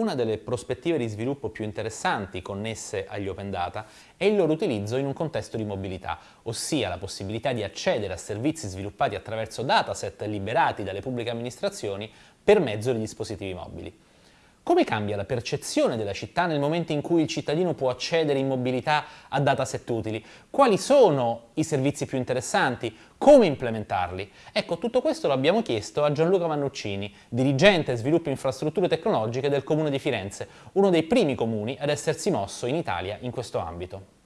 Una delle prospettive di sviluppo più interessanti connesse agli open data è il loro utilizzo in un contesto di mobilità, ossia la possibilità di accedere a servizi sviluppati attraverso dataset liberati dalle pubbliche amministrazioni per mezzo dei dispositivi mobili. Come cambia la percezione della città nel momento in cui il cittadino può accedere in mobilità a dataset utili? Quali sono i servizi più interessanti? Come implementarli? Ecco, tutto questo lo abbiamo chiesto a Gianluca Vannuccini, dirigente sviluppo infrastrutture tecnologiche del Comune di Firenze, uno dei primi comuni ad essersi mosso in Italia in questo ambito.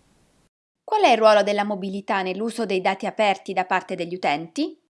Qual è il ruolo della mobilità nell'uso dei dati aperti da parte degli utenti?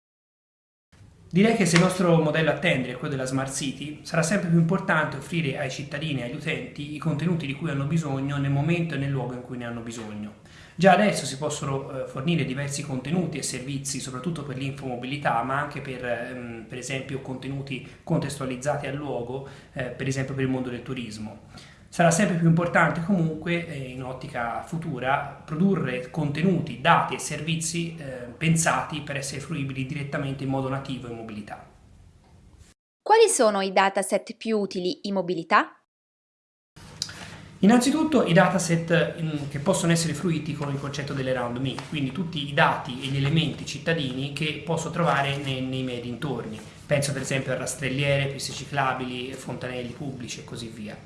Direi che se il nostro modello a tendere è quello della Smart City, sarà sempre più importante offrire ai cittadini e agli utenti i contenuti di cui hanno bisogno nel momento e nel luogo in cui ne hanno bisogno. Già adesso si possono eh, fornire diversi contenuti e servizi, soprattutto per l'infomobilità, ma anche per, ehm, per esempio, contenuti contestualizzati al luogo, eh, per esempio per il mondo del turismo. Sarà sempre più importante comunque, eh, in ottica futura, produrre contenuti, dati e servizi eh, pensati per essere fruibili direttamente in modo nativo in mobilità. Quali sono i dataset più utili in mobilità? Innanzitutto i dataset mm, che possono essere fruiti con il concetto dell'around me, quindi tutti i dati e gli elementi cittadini che posso trovare nei, nei miei dintorni. Penso per esempio a rastrelliere, piste ciclabili, fontanelli pubblici e così via.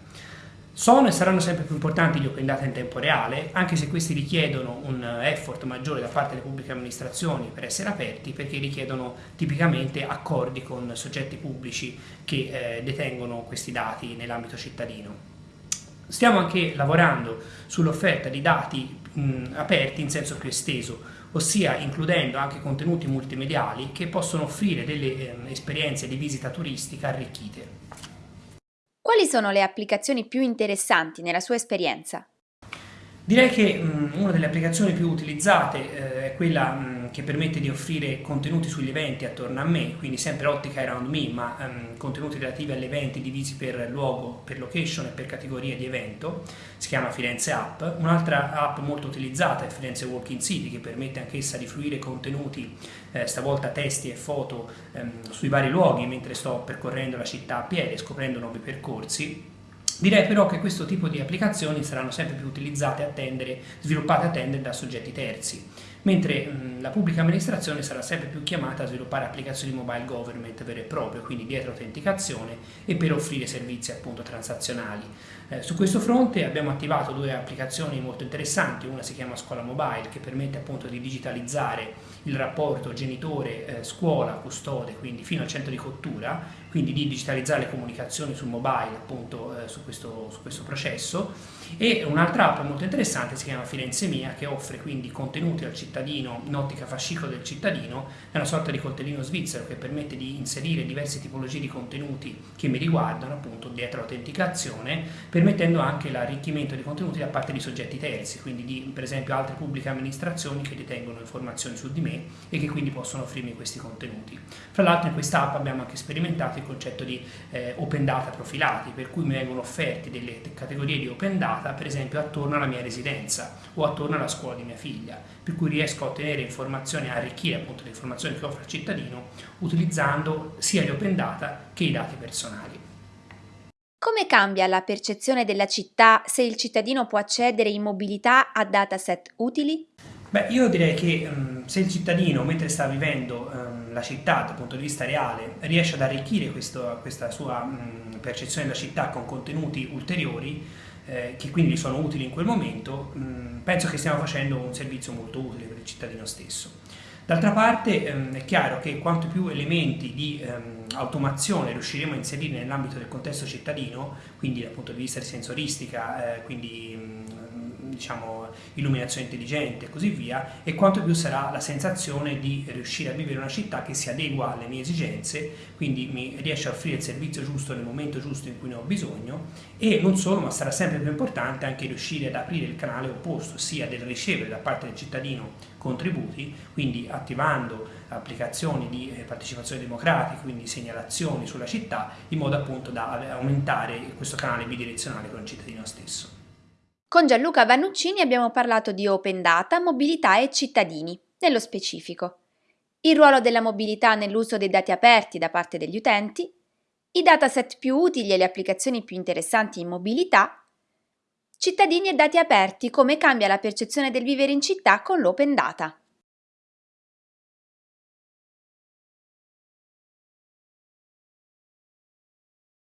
Sono e saranno sempre più importanti gli open data in tempo reale, anche se questi richiedono un effort maggiore da parte delle pubbliche amministrazioni per essere aperti, perché richiedono tipicamente accordi con soggetti pubblici che eh, detengono questi dati nell'ambito cittadino. Stiamo anche lavorando sull'offerta di dati mh, aperti in senso più esteso, ossia includendo anche contenuti multimediali che possono offrire delle eh, esperienze di visita turistica arricchite. Quali sono le applicazioni più interessanti nella sua esperienza? Direi che mh, una delle applicazioni più utilizzate eh, è quella mh, che permette di offrire contenuti sugli eventi attorno a me, quindi sempre ottica around me, ma um, contenuti relativi agli eventi divisi per luogo, per location e per categoria di evento, si chiama Firenze App. Un'altra app molto utilizzata è Firenze Walking City, che permette anch'essa di fruire contenuti, eh, stavolta testi e foto, ehm, sui vari luoghi mentre sto percorrendo la città a piedi, scoprendo nuovi percorsi Direi però che questo tipo di applicazioni saranno sempre più utilizzate a tendere, sviluppate a tendere da soggetti terzi, mentre mh, la pubblica amministrazione sarà sempre più chiamata a sviluppare applicazioni mobile government vere e proprie, quindi dietro autenticazione e per offrire servizi appunto transazionali. Eh, su questo fronte abbiamo attivato due applicazioni molto interessanti, una si chiama Scuola Mobile che permette appunto di digitalizzare il rapporto genitore-scuola-custode, quindi fino al centro di cottura, quindi di digitalizzare le comunicazioni sul mobile appunto eh, su, questo, su, questo, processo. E un'altra app molto interessante si chiama Firenze Mia che offre quindi contenuti al cittadino in ottica fascicolo del cittadino è una sorta di coltellino svizzero che permette di inserire diverse tipologie di contenuti che mi riguardano appunto dietro l'autenticazione permettendo anche l'arricchimento di contenuti da parte di soggetti terzi quindi di per esempio altre pubbliche amministrazioni che detengono informazioni su di me e che quindi possono offrirmi questi contenuti fra l'altro in questa app abbiamo anche sperimentato il concetto di eh, open data profilati, per cui mi vengono offerti delle categorie di open data, per esempio attorno alla mia residenza o attorno alla scuola di mia figlia, per cui riesco a ottenere informazioni, a arricchire appunto le informazioni che offre il cittadino utilizzando sia gli open data che i dati personali. Come cambia la percezione della città se il cittadino può accedere in mobilità a dataset utili? Beh, io direi che um, se il cittadino, mentre sta vivendo um, la città dal punto di vista reale, riesce ad arricchire questo, questa sua um, percezione della città con contenuti ulteriori, eh, che quindi sono utili in quel momento, penso che stiamo facendo un servizio molto utile per il cittadino stesso. D'altra parte è chiaro che quanto più elementi di automazione riusciremo a inserire nell'ambito del contesto cittadino, quindi dal punto di vista di sensoristica, eh, quindi diciamo, illuminazione intelligente e così via, e quanto più sarà la sensazione di riuscire a vivere una città che si adegua alle mie esigenze, quindi mi riesce a offrire il servizio giusto nel momento giusto in cui ne ho bisogno, e non solo, ma sarà sempre più importante anche riuscire ad aprire il canale opposto, sia del ricevere da parte del cittadino contributi, quindi attivando applicazioni di eh, partecipazione democratica, quindi segnalazioni sulla città, in modo appunto da aumentare questo canale bidirezionale con il cittadino stesso. Con Gianluca Vannuccini abbiamo parlato di open data, mobilità e cittadini, nello specifico. Il ruolo della mobilità nell'uso dei dati aperti da parte degli utenti, i dataset più utili e le applicazioni più interessanti in mobilità, cittadini e dati aperti, come cambia la percezione del vivere in città con l'open data.